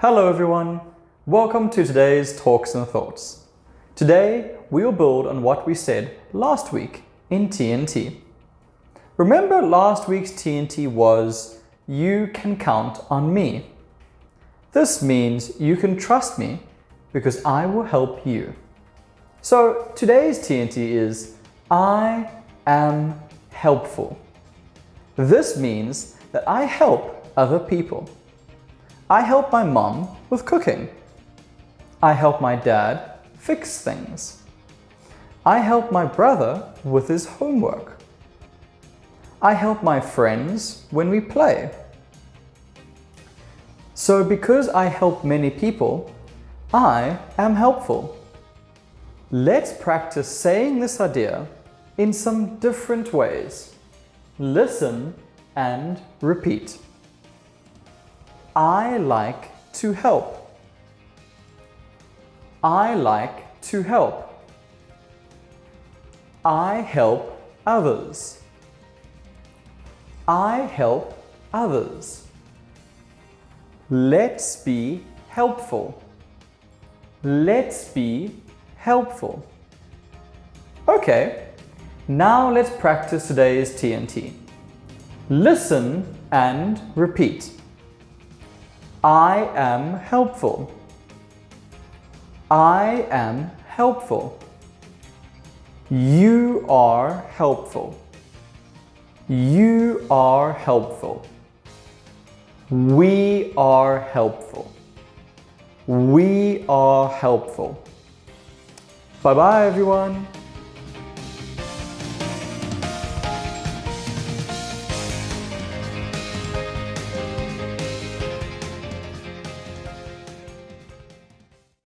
Hello everyone! Welcome to today's Talks and Thoughts. Today, we will build on what we said last week in TNT. Remember last week's TNT was, you can count on me. This means you can trust me because I will help you. So today's TNT is, I am helpful. This means that I help other people. I help my mom with cooking. I help my dad fix things. I help my brother with his homework. I help my friends when we play. So because I help many people, I am helpful. Let's practice saying this idea in some different ways. Listen and repeat. I like to help. I like to help. I help others. I help others. Let's be helpful. Let's be helpful. Okay, now let's practice today's TNT. Listen and repeat. I am helpful. I am helpful. You are helpful. You are helpful. We are helpful. We are helpful. Bye bye everyone.